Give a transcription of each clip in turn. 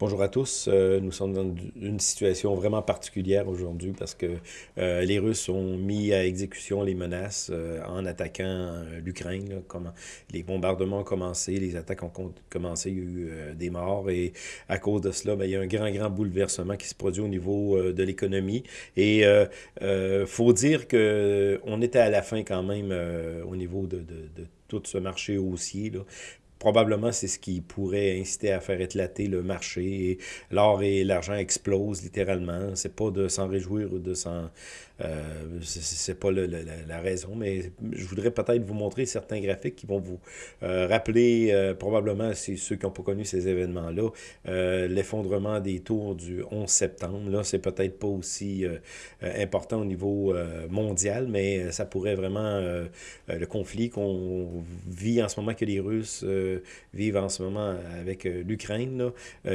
Bonjour à tous. Euh, nous sommes dans une situation vraiment particulière aujourd'hui parce que euh, les Russes ont mis à exécution les menaces euh, en attaquant l'Ukraine. Les bombardements ont commencé, les attaques ont commencé, il y a eu des morts et à cause de cela, ben, il y a un grand, grand bouleversement qui se produit au niveau de l'économie. Et il faut dire qu'on était à la fin quand même au niveau de, tout ce marché haussier. Probablement c'est ce qui pourrait inciter à faire éclater le marché. L'or et l'argent explosent littéralement. C'est pas de s'en réjouir ou de s'en euh, c'est pas la, raison, mais je voudrais peut-être vous montrer certains graphiques qui vont vous euh, rappeler, euh, probablement, c'est ceux qui n'ont pas connu ces événements-là, l'effondrement des tours du 11 septembre. Là, c'est peut-être pas aussi important au niveau mondial, mais ça pourrait vraiment, le conflit qu'on vit en ce moment, que les Russes vivent en ce moment avec l'Ukraine,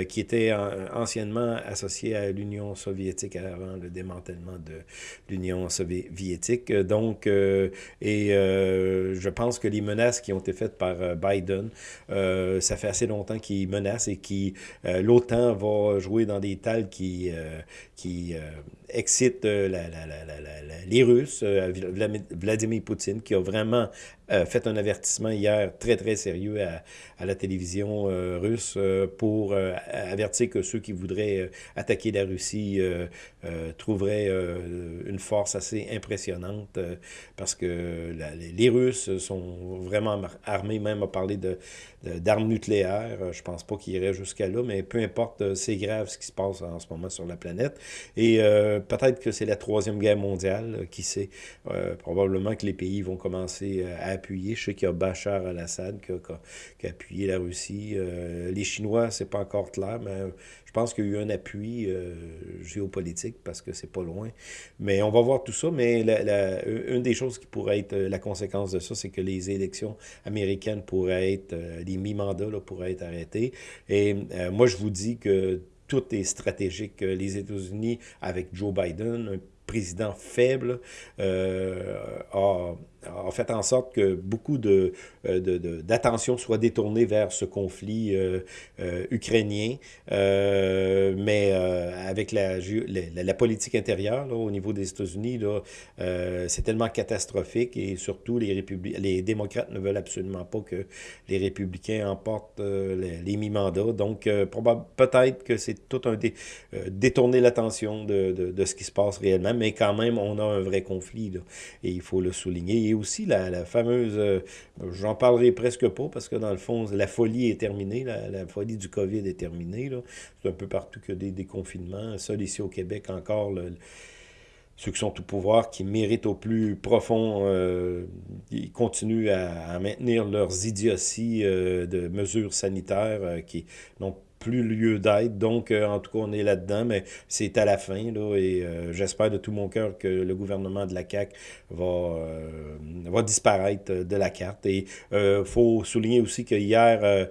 qui était anciennement associé à l'Union soviétique avant le démantèlement de l'Union l'Union soviétique. Donc, euh, et euh, je pense que les menaces qui ont été faites par euh, Biden, ça fait assez longtemps qu'il menace et qui l'OTAN va jouer dans des tales qui, qui excitent les Russes, Vladimir Poutine, qui a vraiment fait un avertissement hier très, très sérieux à, à la télévision russe pour avertir que ceux qui voudraient attaquer la Russie trouveraient une force assez impressionnante euh, parce que les Russes sont vraiment armés, même à parler d'armes nucléaires. Euh, je pense pas qu'ils iraient jusqu'à là, mais peu importe, euh, c'est grave ce qui se passe en ce moment sur la planète. Et peut-être que c'est la troisième guerre mondiale, qui sait. probablement que les pays vont commencer à appuyer. Je sais qu'il y a Bachar al-Assad qui, a appuyé la Russie. les Chinois, c'est pas encore clair, mais je pense qu'il y a eu un appui géopolitique parce que c'est pas loin. Mais on va voir tout ça, mais une des choses qui pourrait être euh, la conséquence de ça, c'est que les élections américaines pourraient être, euh, les mi-mandats pourraient être arrêtés. Et euh, moi, je vous dis que tout est stratégique. Les États-Unis, avec Joe Biden, un président faible, euh, a a fait en sorte que beaucoup de, euh, d'attention soit détournée vers ce conflit euh, euh, ukrainien. mais avec la, la, politique intérieure au niveau des États-Unis, c'est tellement catastrophique et surtout les, démocrates ne veulent absolument pas que les républicains emportent les, mi-mandats. Donc peut-être que c'est tout un dé, détourner l'attention de, de, de, ce qui se passe réellement, mais quand même on a un vrai conflit et il faut le souligner aussi la, fameuse, euh, j'en parlerai presque pas parce que dans le fond, la folie est terminée, la, folie du COVID est terminée. C'est un peu partout que des déconfinements. Seul ici au Québec encore, ceux qui sont au pouvoir, qui méritent au plus profond, euh, ils continuent à, maintenir leurs idioties euh, de mesures sanitaires qui n'ont plus lieu d'être. Donc, euh, en tout cas, on est là-dedans, mais c'est à la fin, là, et euh, j'espère de tout mon cœur que le gouvernement de la CAQ va, euh, va disparaître de la carte. Et il faut souligner aussi que hier,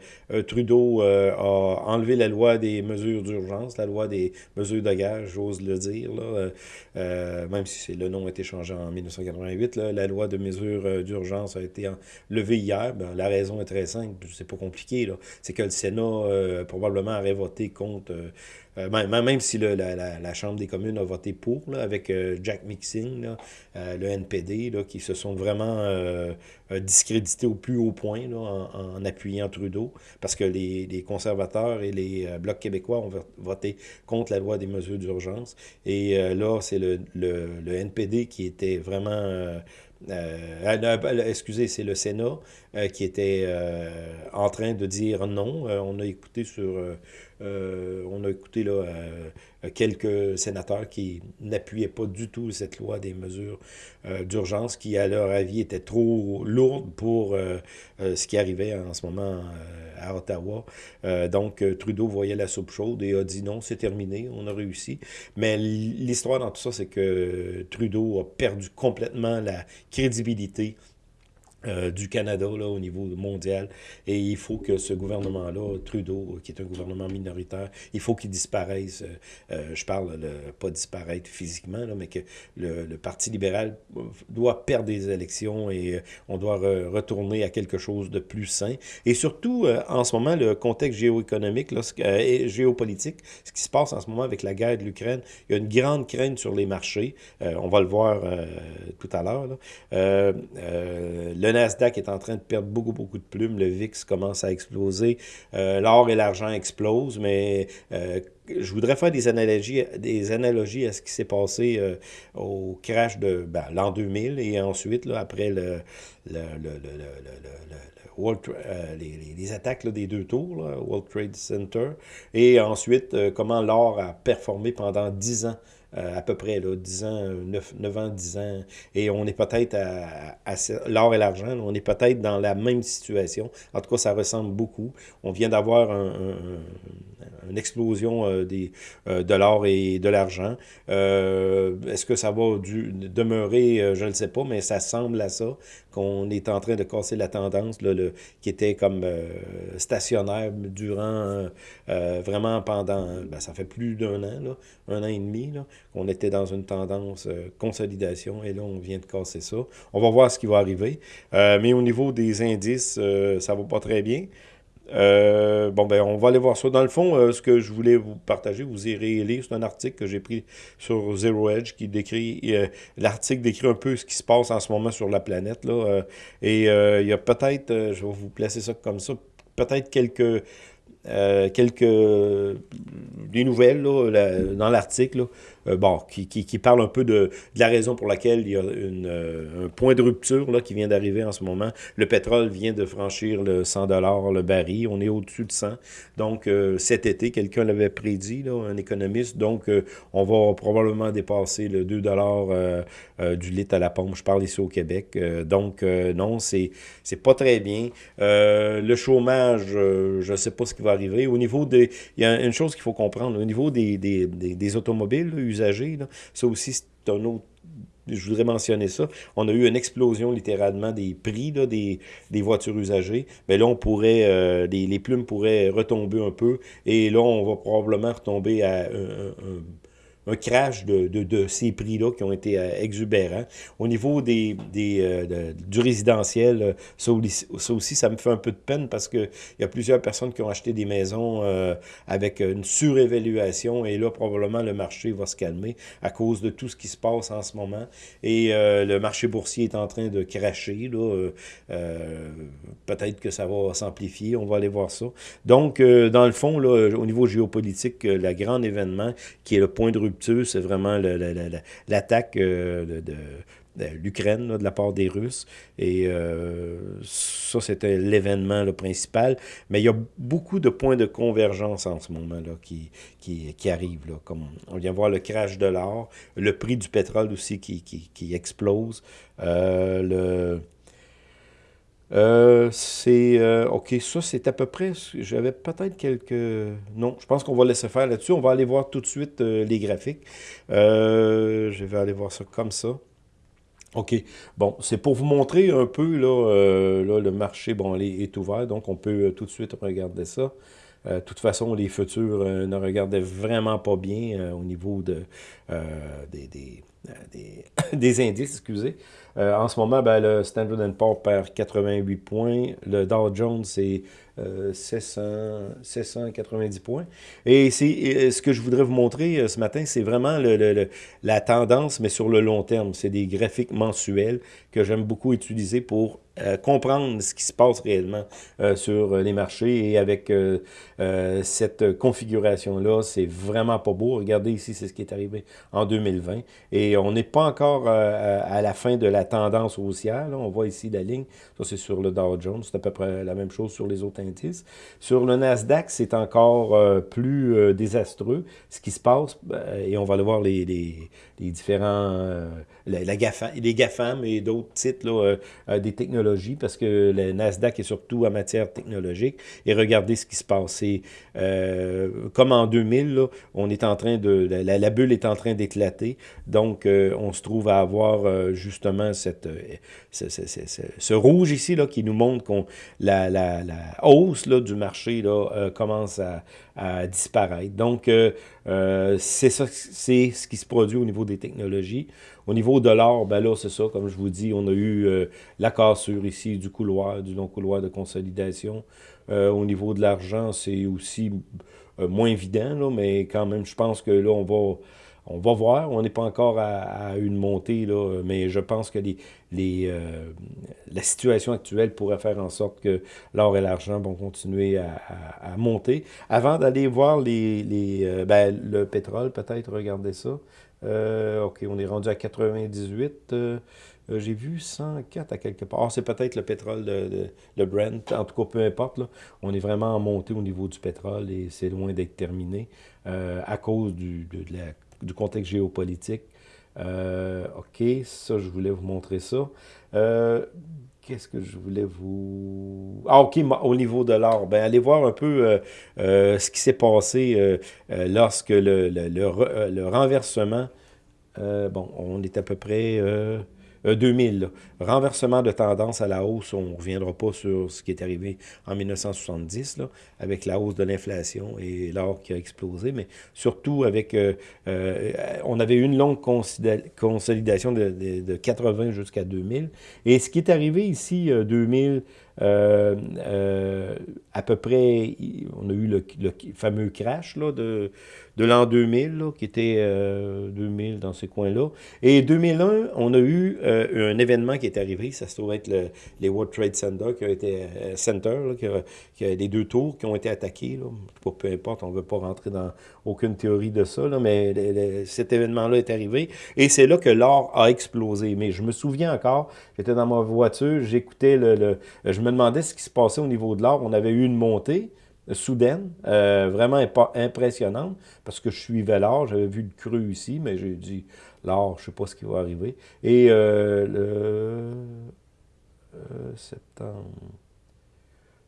Trudeau a enlevé la loi des mesures d'urgence, la loi des mesures de gage, j'ose le dire, là, même si le nom a été changé en 1988, là, la loi de mesures d'urgence a été levée hier. Ben, la raison est très simple, c'est pas compliqué, c'est que le Sénat, probablement, aurait voté contre, euh, euh, même, si le, la, Chambre des communes a voté pour, là, avec euh, Jack Mixing, le NPD, là, qui se sont vraiment discrédités au plus haut point là, en, appuyant Trudeau, parce que les, les conservateurs et les Blocs québécois ont voté contre la loi des mesures d'urgence. Et là, c'est le, le, NPD qui était vraiment euh, excusez, c'est le Sénat euh, qui était euh, en train de dire non. on a écouté sur, on a écouté là quelques sénateurs qui n'appuyaient pas du tout cette loi des mesures d'urgence, qui à leur avis était trop lourde pour ce qui arrivait en ce moment à Ottawa. donc Trudeau voyait la soupe chaude et a dit non, c'est terminé, on a réussi. Mais l'histoire dans tout ça, c'est que Trudeau a perdu complètement la crédibilité euh, du Canada là, au niveau mondial. Et il faut que ce gouvernement-là, Trudeau, qui est un gouvernement minoritaire, il faut qu'il disparaisse. Euh, euh, je parle le, pas disparaître physiquement, là, mais que le, Parti libéral doit perdre des élections et on doit re, retourner à quelque chose de plus sain. Et surtout, en ce moment, le contexte géoéconomique, là, et géopolitique, ce qui se passe en ce moment avec la guerre de l'Ukraine, il y a une grande crainte sur les marchés. on va le voir tout à l'heure. Nasdaq est en train de perdre beaucoup, beaucoup de plumes. Le VIX commence à exploser. Euh, L'or et l'argent explosent, mais euh, je voudrais faire des analogies, des analogies à ce qui s'est passé euh, au crash de ben, l'an 2000 et ensuite, après les, attaques des deux tours, là, World Trade Center, et ensuite comment l'or a performé pendant 10 ans à peu près, là, 10 ans, 9, 9 ans, 10 ans, et on est peut-être à, à, l'or et l'argent, on est peut-être dans la même situation. En tout cas, ça ressemble beaucoup. On vient d'avoir un, un, une explosion euh, des, euh, de l'or et de l'argent. Euh, Est-ce que ça va du, demeurer, euh, je ne sais pas, mais ça semble à ça qu'on est en train de casser la tendance là, le, qui était comme euh, stationnaire durant euh, vraiment pendant, ben, ça fait plus d'un an, là, un an et demi, là, on était dans une tendance euh, consolidation et là, on vient de casser ça. On va voir ce qui va arriver. Euh, mais au niveau des indices, euh, ça va pas très bien. Bon, ben, on va aller voir ça. Dans le fond, ce que je voulais vous partager, vous irez lire, c'est un article que j'ai pris sur Zero Edge qui décrit, l'article décrit un peu ce qui se passe en ce moment sur la planète, et il y a peut-être, je vais vous placer ça comme ça, peut-être quelques euh, quelques des nouvelles là, dans l'article euh, bon, qui, qui, qui, parle un peu de, la raison pour laquelle il y a une, euh, un point de rupture là, qui vient d'arriver en ce moment. Le pétrole vient de franchir le 100 le baril. On est au-dessus de 100. Donc, cet été, quelqu'un l'avait prédit, là, un économiste. Donc, on va probablement dépasser le 2 du litre à la pompe. Je parle ici au Québec. donc, non, c'est pas très bien. le chômage, je ne sais pas ce qui va Au niveau des... Il y a une chose qu'il faut comprendre. Au niveau des, des, des, automobiles là, usagers, là, ça aussi, c'est un autre je voudrais mentionner ça. On a eu une explosion littéralement des prix là, des, des voitures usagées. Mais là, on pourrait, euh, les, les plumes pourraient retomber un peu. Et là, on va probablement retomber à un, un un crash de, de, de ces prix-là qui ont été euh, exubérants. Au niveau des, des, euh, du résidentiel, euh, ça, aussi, ça me fait un peu de peine parce qu'il y a plusieurs personnes qui ont acheté des maisons euh, avec une surévaluation et là, probablement, le marché va se calmer à cause de tout ce qui se passe en ce moment. Et euh, le marché boursier est en train de cracher. Là, Peut-être que ça va s'amplifier, on va aller voir ça. Donc, dans le fond, là, au niveau géopolitique, le grand événement qui est le point de rupture c'est vraiment l'attaque euh, de, l'Ukraine de la part des Russes. Et euh, ça, c'était l'événement principal. Mais il y a beaucoup de points de convergence en ce moment là, qui, qui, qui arrivent. Là, comme on vient voir le crash de l'or, le prix du pétrole aussi qui, qui, qui explose. Euh, le euh, c'est... Euh, OK, ça, c'est à peu près... J'avais peut-être quelques... Non, je pense qu'on va laisser faire là-dessus. On va aller voir tout de suite euh, les graphiques. Euh, je vais aller voir ça comme ça. OK. Bon, c'est pour vous montrer un peu, là, euh, là le marché, bon, est, est ouvert, donc on peut tout de suite regarder ça. De toute façon, les futurs ne regardaient vraiment pas bien au niveau de, des, des, des, des, indices, excusez. en ce moment, ben, le Standard Poor's perd 88 points. Le Dow Jones, c'est euh, 700, 790 points. Et c'est ce que je voudrais vous montrer ce matin, c'est vraiment le, le, la tendance, mais sur le long terme. C'est des graphiques mensuels que j'aime beaucoup utiliser pour euh, comprendre ce qui se passe réellement euh, sur les marchés et avec euh, cette configuration-là, c'est vraiment pas beau. Regardez ici, c'est ce qui est arrivé en 2020 et on n'est pas encore à la fin de la tendance haussière. On voit ici la ligne, ça c'est sur le Dow Jones, c'est à peu près la même chose sur les autres indices. Sur le Nasdaq, c'est encore plus désastreux ce qui se passe et on va aller voir les, les différents, la, la GAFA, les GAFAM et d'autres titres là, des technologies technologie, parce que le Nasdaq est surtout en matière technologique, et regardez ce qui se passe. Euh, comme en 2000, là, on est en train de, la, bulle est en train d'éclater, donc euh, on se trouve à avoir euh, justement cette, ce, rouge ici là, qui nous montre qu'on la, la, la, hausse là, du marché là, commence à, disparaître. Donc, c'est ce qui se produit au niveau des technologies. Au niveau de l'or, ben là, c'est ça, comme je vous dis, on a eu euh, la cassure ici du couloir, du long couloir de consolidation. Euh, au niveau de l'argent, c'est aussi euh, moins évident, là, mais quand même, je pense que là, on va, on va voir. On n'est pas encore à, une montée, là, mais je pense que les, les, la situation actuelle pourrait faire en sorte que l'or et l'argent vont continuer à, à, monter. Avant d'aller voir les, les ben, le pétrole, peut-être, regardez ça. Euh, OK, on est rendu à 98. Euh, euh, j'ai vu 104 à quelque part. Ah, c'est peut-être le pétrole, de, Brent. En tout cas, peu importe. On est vraiment en montée au niveau du pétrole et c'est loin d'être terminé à cause du contexte géopolitique. OK, ça, je voulais vous montrer ça. Qu'est-ce que je voulais vous... Ah, OK, au niveau de l'or. Ben, allez voir un peu ce qui s'est passé lorsque le, le, le renversement euh, bon, on est à peu près 2000. Euh, Renversement de tendance à la hausse, on ne reviendra pas sur ce qui est arrivé en 1970, là, avec la hausse de l'inflation et l'or qui a explosé, mais surtout avec... Euh, on avait eu une longue consolidation de, de, de 80 jusqu'à 2000. Et ce qui est arrivé ici, 2000... Euh, euh, à peu près, on a eu le, fameux crash là, de, de l'an 2000, qui était 2000 euh, dans ces coins-là. Et 2001, on a eu un événement qui est arrivé, ça se trouve être le, les World Trade Center, qui a été, Center, qui, a, qui, les deux tours qui ont été attaqués. Là. Peu importe, on ne veut pas rentrer dans aucune théorie de ça, là, mais cet événement-là est arrivé. Et c'est là que l'or a explosé. Mais je me souviens encore, j'étais dans ma voiture, j'écoutais le, le me demandais ce qui se passait au niveau de l'or. On avait eu une montée euh, soudaine, euh, vraiment impressionnante, parce que je suivais l'or, j'avais vu le cru ici, mais j'ai dit, l'or, je ne sais pas ce qui va arriver. Et euh, le septembre,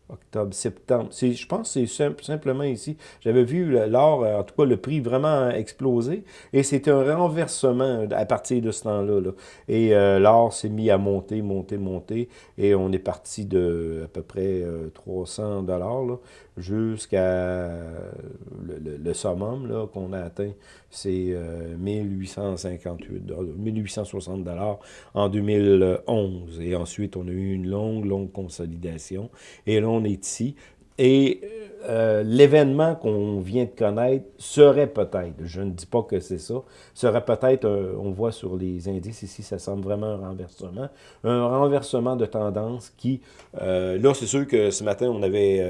octobre, septembre. Je pense que c'est simplement ici. J'avais vu l'or, en tout cas, le prix vraiment exploser. Et c'était un renversement à partir de ce temps-là. Là. Et euh, l'or s'est mis à monter, monter, monter. Et on est parti de à peu près 300 euh, dollars jusqu'à le, le, summum qu'on a atteint, c'est 1858 1860 dollars en 2011. Et ensuite, on a eu une longue, longue consolidation. Et là, on est ici. Et euh, l'événement qu'on vient de connaître serait peut-être, je ne dis pas que c'est ça, serait peut-être, on voit sur les indices ici, ça semble vraiment un renversement, un renversement de tendance qui, euh, là c'est sûr que ce matin on avait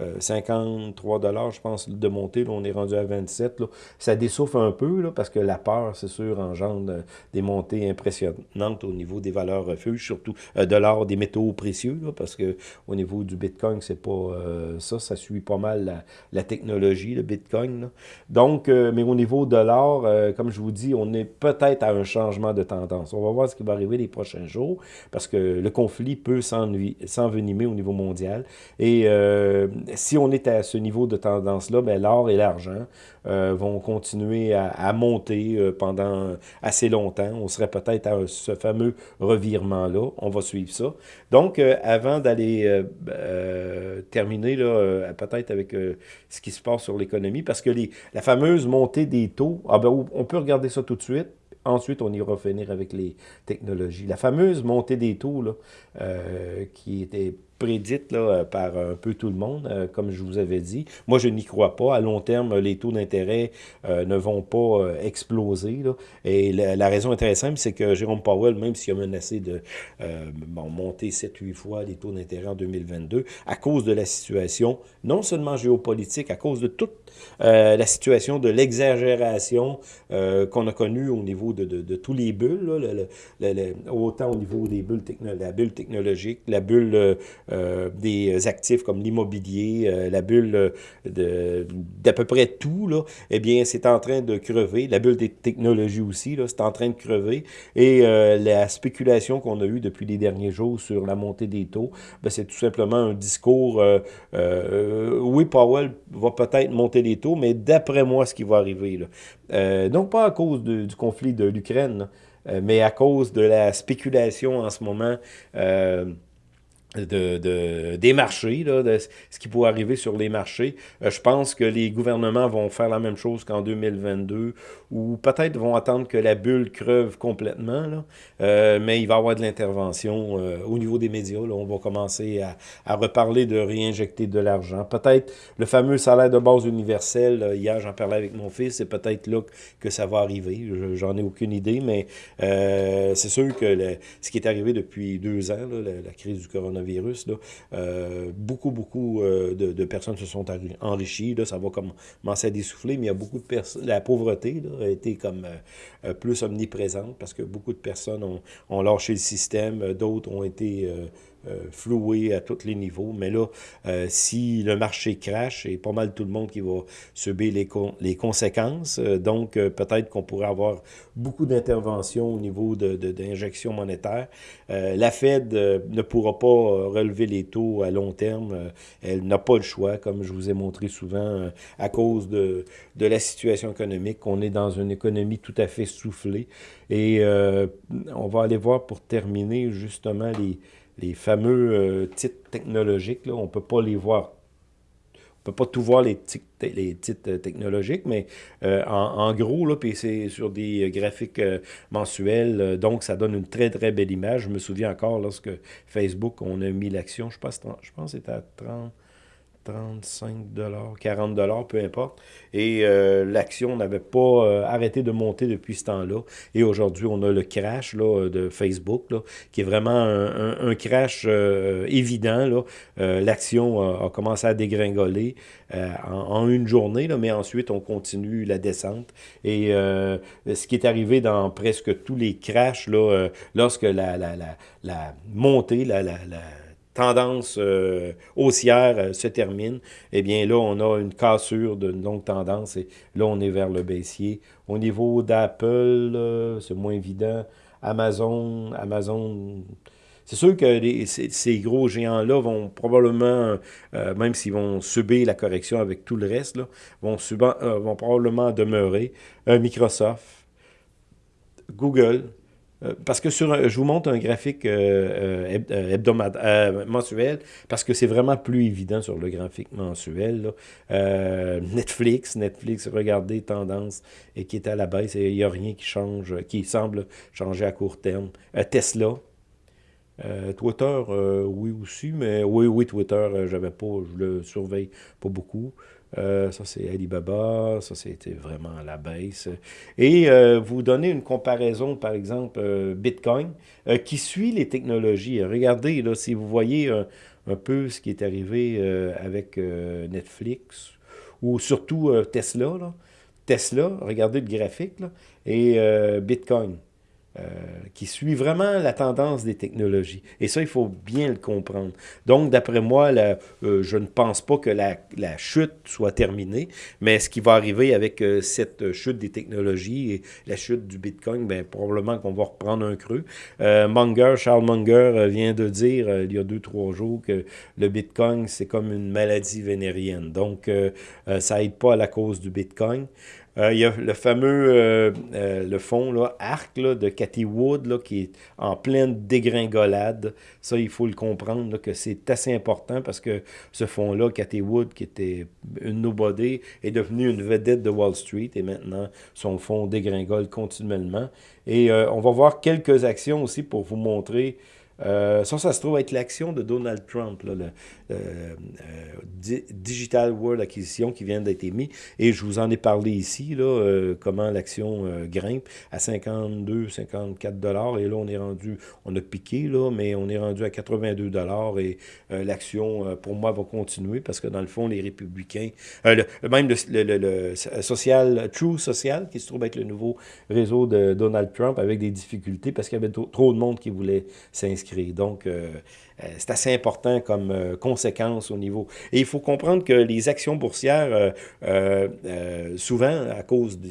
euh, 53 euh, dollars, je pense, de montée. Là, on est rendu à 27. Là. Ça dessouffle un peu là, parce que la peur, c'est sûr, engendre euh, des montées impressionnantes au niveau des valeurs refuges, surtout euh, de l'or, des métaux précieux, là, parce que au niveau du Bitcoin, c'est pas ça. Ça suit pas mal la, technologie, le Bitcoin. Donc, mais au niveau de l'or, comme je vous dis, on est peut-être à un changement de tendance. On va voir ce qui va arriver les prochains jours, parce que le conflit peut s'envenimer au niveau mondial. Et si on est à ce niveau de tendance-là, ben, l'or et l'argent euh, vont continuer à, monter euh, pendant assez longtemps. On serait peut-être à ce fameux revirement-là. On va suivre ça. Donc, euh, avant d'aller terminer peut-être avec ce qui se passe sur l'économie, parce que la fameuse montée des taux, ah ben, on peut regarder ça tout de suite. Ensuite, on ira finir avec les technologies. La fameuse montée des taux, là, qui était prédite là, par un peu tout le monde, euh, comme je vous avais dit. Moi, je n'y crois pas. À long terme, les taux d'intérêt euh, ne vont pas euh, exploser. Et la, raison intéressante, c'est que Jérôme Powell, même s'il a menacé de monter 7-8 fois les taux d'intérêt en 2022, à cause de la situation, non seulement géopolitique, à cause de toute Euh, la situation de l'exagération euh, qu'on a connue au niveau de, de, tous les bulles, là, autant au niveau des bulles la bulle technologique, la bulle euh, des actifs comme l'immobilier, la bulle d'à peu près tout, là, eh bien, c'est en train de crever. La bulle des technologies aussi, c'est en train de crever. Et la spéculation qu'on a eue depuis les derniers jours sur la montée des taux, ben, c'est tout simplement un discours, oui, Powell va peut-être monter les taux, mais d'après moi, ce qui va arriver. Là. Euh, donc, pas à cause du conflit de l'Ukraine, euh, mais à cause de la spéculation en ce moment. Euh, de, de, des marchés, là, de ce qui pourrait arriver sur les marchés. Euh, je pense que les gouvernements vont faire la même chose qu'en 2022, ou peut-être vont attendre que la bulle creuve complètement, là, euh, mais il va y avoir de l'intervention euh, au niveau des médias. Là, on va commencer à, à reparler de réinjecter de l'argent. Peut-être le fameux salaire de base universel, hier j'en parlais avec mon fils, c'est peut-être là que ça va arriver. J'en ai aucune idée, mais c'est sûr que ce qui est arrivé depuis deux ans, là, la crise du coronavirus, virus, là, euh, beaucoup, beaucoup euh, de, personnes se sont enrichies. Là, ça va commencer à dessouffler, mais il y a beaucoup de personnes. La pauvreté a été comme euh, plus omniprésente parce que beaucoup de personnes ont, lâché le système, d'autres ont été floué à tous les niveaux. Mais là, euh, si le marché crache, c'est pas mal tout le monde qui va subir les, les conséquences. Euh, donc, peut-être qu'on pourrait avoir beaucoup d'interventions au niveau d'injections de, de, monétaires. la Fed ne pourra pas relever les taux à long terme. elle n'a pas le choix, comme je vous ai montré souvent, à cause de, de la situation économique. On est dans une économie tout à fait soufflée. Et on va aller voir pour terminer justement les les fameux euh, titres technologiques, là, on ne peut pas les voir. On ne peut pas tout voir les, les titres euh, technologiques, mais euh, en, en, gros, là, puis c'est sur des graphiques mensuels, donc ça donne une très, très belle image. Je me souviens encore lorsque Facebook, on a mis l'action, je pense, je pense que c'était à 30... 35 40 peu importe. Et euh, l'action n'avait pas euh, arrêté de monter depuis ce temps-là. Et aujourd'hui, on a le crash là, de Facebook, qui est vraiment un, crash euh, évident. L'action a, commencé à dégringoler en, une journée, mais ensuite, on continue la descente. Et ce qui est arrivé dans presque tous les crashs, lorsque la, la, montée, la tendance euh, haussière euh, se termine, eh bien là, on a une cassure d'une longue tendance et là, on est vers le baissier. Au niveau d'Apple, c'est moins évident. Amazon, Amazon, c'est sûr que ces, gros géants-là vont probablement, euh, même s'ils vont subir la correction avec tout le reste, vont, probablement demeurer. Microsoft, Google, parce que sur, je vous montre un graphique euh, euh hebdomadaire, euh, mensuel, parce que c'est vraiment plus évident sur le graphique mensuel. Euh, Netflix, Netflix, regardez, tendance, et qui est à la baisse, et il n'y a rien qui change, qui semble changer à court terme. Tesla, Twitter, oui aussi, mais oui, oui, Twitter, j'avais pas, je le surveille pas beaucoup. Euh, ça, c'est Alibaba. Ça, c'était vraiment à la baisse. Et euh, vous donnez une comparaison, par exemple, euh, Bitcoin, qui suit les technologies. Regardez, là, si vous voyez un, peu ce qui est arrivé avec Netflix, ou surtout Tesla. Là. Tesla, regardez le graphique, là, et Bitcoin. Euh, qui suit vraiment la tendance des technologies. Et ça, il faut bien le comprendre. Donc, d'après moi, euh, je ne pense pas que la, chute soit terminée, mais ce qui va arriver avec euh, cette chute des technologies et la chute du Bitcoin, bien, probablement qu'on va reprendre un creux. Munger, Charles Munger vient de dire il y a deux, trois jours que le Bitcoin, c'est comme une maladie vénérienne. Donc, ça aide pas à la cause du Bitcoin. Euh, il y a le fameux euh, euh, le fond là, arc là, de Cathy Wood là, qui est en pleine dégringolade. Ça, il faut le comprendre là, que c'est assez important parce que ce fond-là, Cathy Wood, qui était une nobody, est devenu une vedette de Wall Street et maintenant son fond dégringole continuellement. Et euh, on va voir quelques actions aussi pour vous montrer Euh, ça, ça se trouve être l'action de Donald Trump, là, le euh, euh, Digital World Acquisition qui vient d'être émis. Et je vous en ai parlé ici, comment l'action grimpe à 52, 54 dollars. Et là, on est rendu, on a piqué, là, mais on est rendu à 82 dollars. Et l'action, pour moi, va continuer parce que dans le fond, les républicains, même le, le, social, True Social, qui se trouve être le nouveau réseau de Donald Trump avec des difficultés parce qu'il y avait trop de monde qui voulait s'inscrire donc, euh, euh, c'est assez important comme euh, conséquence au niveau. Et il faut comprendre que les actions boursières, souvent, à cause de,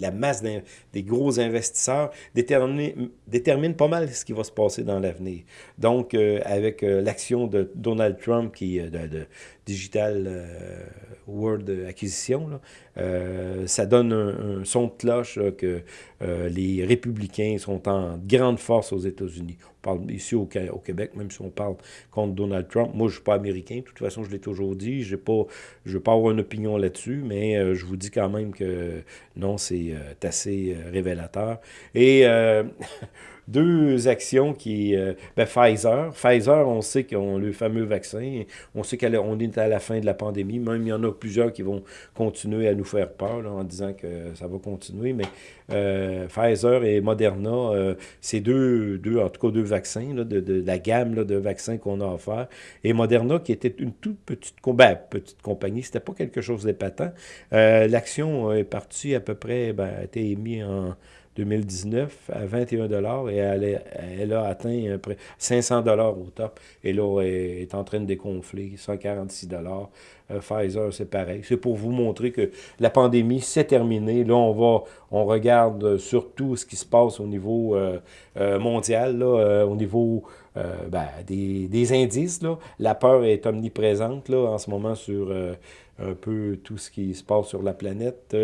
la, masse des gros investisseurs, déterminent, déterminent, pas mal ce qui va se passer dans l'avenir. Donc, avec l'action de Donald Trump, qui de, de Digital World Acquisition, ça donne un, son de cloche que les républicains sont en grande force aux États-Unis. On parle ici au, au, Québec, même si on parle contre Donald Trump. Moi, je ne suis pas américain. De toute façon, je l'ai toujours dit. Je ne veux pas avoir une opinion là-dessus, mais euh, je vous dis quand même que non, c'est euh, assez euh, révélateur. Et deux actions qui... Euh, ben Pfizer. Pfizer, on sait qu'ils ont le fameux vaccin. On sait qu'on est à la fin de la pandémie. Même il y en a plusieurs qui vont continuer à nous faire peur en disant que ça va continuer. Mais euh, Pfizer et Moderna, euh, c'est deux, deux, en tout cas deux vaccins de, de, la gamme de vaccins qu'on a offert. Et Moderna, qui était une toute petite, ben, petite compagnie, c'était pas quelque chose d'épatant. L'action est partie à peu près, ben, a été émise en 2019 à 21 et elle, a atteint près 500 au top. Et là, est en train de déconfler, 146 euh, Pfizer, c'est pareil. C'est pour vous montrer que la pandémie, c'est terminé. Là, on va, on regarde surtout ce qui se passe au niveau euh, euh, mondial, là, au niveau ben, des, indices. La peur est omniprésente là, en ce moment sur un peu tout ce qui se passe sur la planète.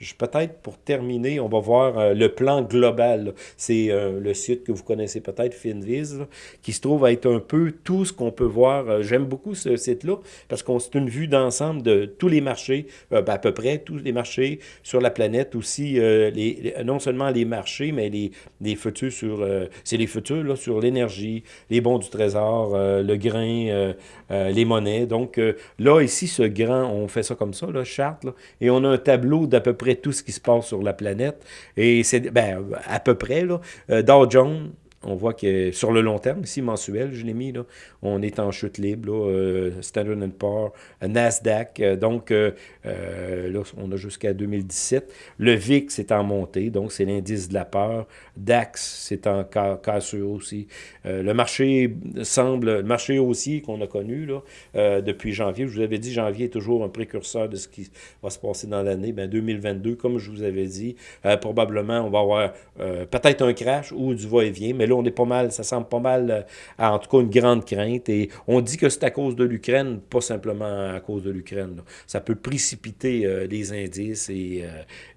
Euh, peut-être pour terminer, on va voir euh, le plan global. C'est euh, le site que vous connaissez peut-être, Finviz, qui se trouve à être un peu tout ce qu'on peut voir. J'aime beaucoup ce site-là parce qu'on c'est une vue d'ensemble de tous les marchés, ben, à peu près tous les marchés sur la planète, aussi les, non seulement les marchés, mais les, les futurs sur... c'est les futurs là, sur l'énergie, les bons du trésor, le grain, les monnaies. Donc là, ici, ce grand on fait ça comme ça, là, charte, et on a un tableau d'à peu près tout ce qui se passe sur la planète. Et c'est, ben, à peu près, là, euh, Dow Jones, on voit que sur le long terme, ici, mensuel, je l'ai mis, là, on est en chute libre, euh, Standard Poor's, euh, Nasdaq, euh, donc là, on a jusqu'à 2017. Le VIX est en montée, donc c'est l'indice de la peur. DAX, c'est en cassure aussi. le marché semble, le marché haussier qu'on a connu depuis janvier, je vous avais dit, janvier est toujours un précurseur de ce qui va se passer dans l'année. Ben, 2022, comme je vous avais dit, probablement, on va avoir peut-être un crash ou du va-et-vient, mais là, on est pas mal, ça semble pas mal, euh, en tout cas, une grande crainte. Et on dit que c'est à cause de l'Ukraine, pas simplement à cause de l'Ukraine. Ça peut précipiter euh, les indices, et,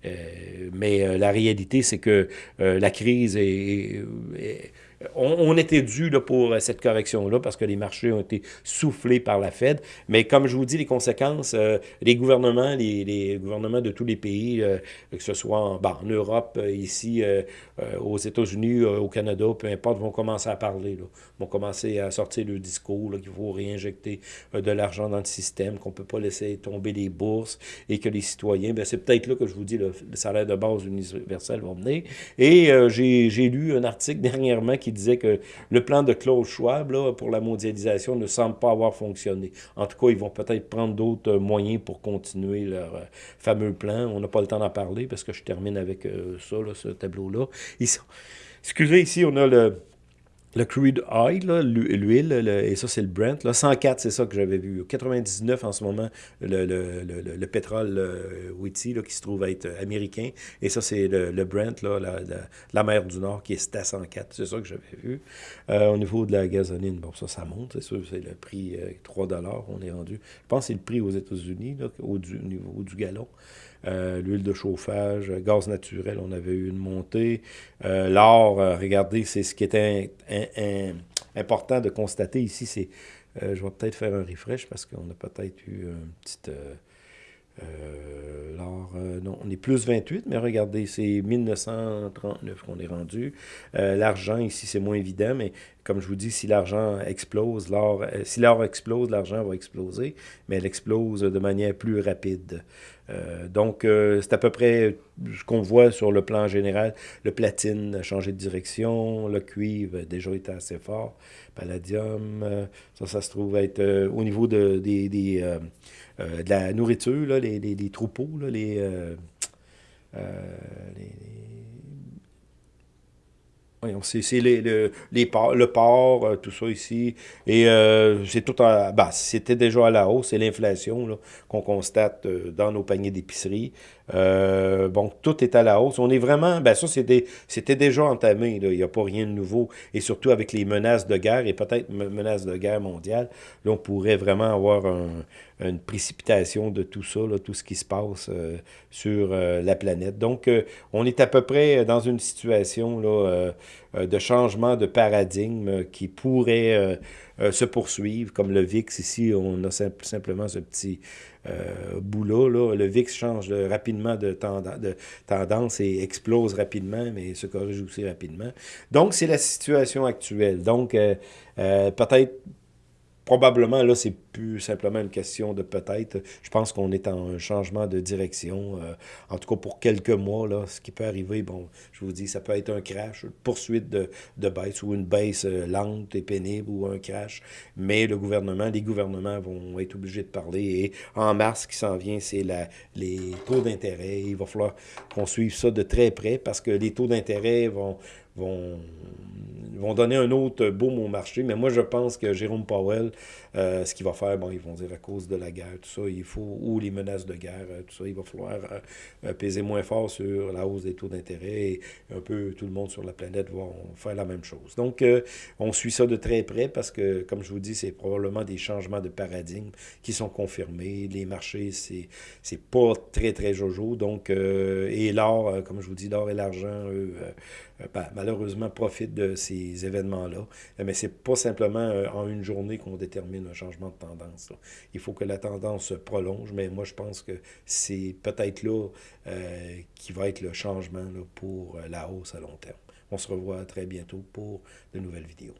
euh, mais la réalité, c'est que la crise est on, était dû là, pour euh, cette correction-là parce que les marchés ont été soufflés par la Fed. Mais comme je vous dis, les conséquences, euh, les gouvernements, les, gouvernements de tous les pays, euh, que ce soit en, en Europe, ici, aux États-Unis, au Canada, peu importe, vont commencer à parler. Là, vont commencer à sortir le discours qu'il faut réinjecter de l'argent dans le système, qu'on ne peut pas laisser tomber les bourses et que les citoyens, ben, c'est peut-être là que je vous dis, le, le salaire de base universel va venir. Et j'ai lu un article dernièrement qui qui disait que le plan de Klaus Schwab là, pour la mondialisation ne semble pas avoir fonctionné. En tout cas, ils vont peut-être prendre d'autres moyens pour continuer leur euh, fameux plan. On n'a pas le temps d'en parler parce que je termine avec euh, ça, ce tableau-là. Excusez, ici, on a le le crude oil, l'huile, et ça c'est le Brent. Là, 104, c'est ça que j'avais vu. 99 en ce moment, le, le, le, le pétrole euh, qui se trouve être américain. Et ça c'est le, Brent, là, la, la, mer du Nord, qui est à 104. C'est ça que j'avais vu. Euh, au niveau de la gasoline, bon, ça, ça monte, c'est sûr, c'est le prix 3 euh, on est rendu. Je pense que c'est le prix aux États-Unis, au, au niveau du gallon. Euh, l'huile de chauffage, gaz naturel, on avait eu une montée. Euh, l'or, euh, regardez, c'est ce qui était important de constater ici, c'est, je vais peut-être faire un refresh parce qu'on a peut-être eu une petite... l'or, Alors, non, on est plus 28, mais regardez, c'est 1939 qu'on est rendu. l'argent, ici, c'est moins évident, mais comme je vous dis, si l'argent explose, l'or, si l'or explose, l'argent va exploser, mais elle explose de manière plus rapide. donc, c'est à peu près ce qu'on voit sur le plan général. Le platine a changé de direction, le cuivre a déjà été assez fort, palladium, ça, ça se trouve être au niveau de, des, euh, de la nourriture, là, les, les, troupeaux, là, les, euh, euh, les, c'est les, le, les le port, tout ça ici. Et c'est tout en. Bah, c'était déjà à la hausse, c'est l'inflation qu'on constate dans nos paniers d'épicerie. Euh, bon, tout est à la hausse. On est vraiment, ben ça, c'était déjà entamé. Il n'y a pas rien de nouveau. Et surtout avec les menaces de guerre et peut-être menaces de guerre mondiale, là, on pourrait vraiment avoir une précipitation de tout ça, là, tout ce qui se passe euh, sur euh, la planète. Donc, on est à peu près dans une situation là, de changement de paradigme qui pourrait se poursuivre, comme le VIX ici, on a simplement ce petit euh, bout-là. Le VIX change rapidement de, de, tendance et explose rapidement, mais se corrige aussi rapidement. Donc, c'est la situation actuelle. Donc, euh, euh, peut-être probablement, là, c'est plus simplement une question de peut-être. Je pense qu'on est en un changement de direction, euh, en tout cas pour quelques mois, là, ce qui peut arriver, bon, je vous dis, ça peut être un crash, une poursuite de, de baisse ou une baisse euh, lente et pénible ou un crash, mais le gouvernement, les gouvernements vont être obligés de parler et en mars, ce qui s'en vient, c'est les taux d'intérêt. Il va falloir qu'on suive ça de très près parce que les taux d'intérêt vont, vont, vont donner un autre boom au marché. Mais moi, je pense que Jérôme Powell, euh, ce qu'il va faire, bon, ils vont dire à cause de la guerre, tout ça, il faut, ou les menaces de guerre, euh, tout ça, il va falloir euh, peser moins fort sur la hausse des taux d'intérêt et un peu tout le monde sur la planète va faire la même chose. Donc, on suit ça de très près parce que, comme je vous dis, c'est probablement des changements de paradigme qui sont confirmés. Les marchés, c'est pas très, très jojo. Donc, et l'or, comme je vous dis, l'or et l'argent, eux, ben, malheureusement, profitent de ces événements-là. Mais c'est pas simplement en une journée qu'on détermine un changement de tendance. Il faut que la tendance se prolonge, mais moi, je pense que c'est peut-être là euh, qui va être le changement là, pour euh, la hausse à long terme. On se revoit très bientôt pour de nouvelles vidéos.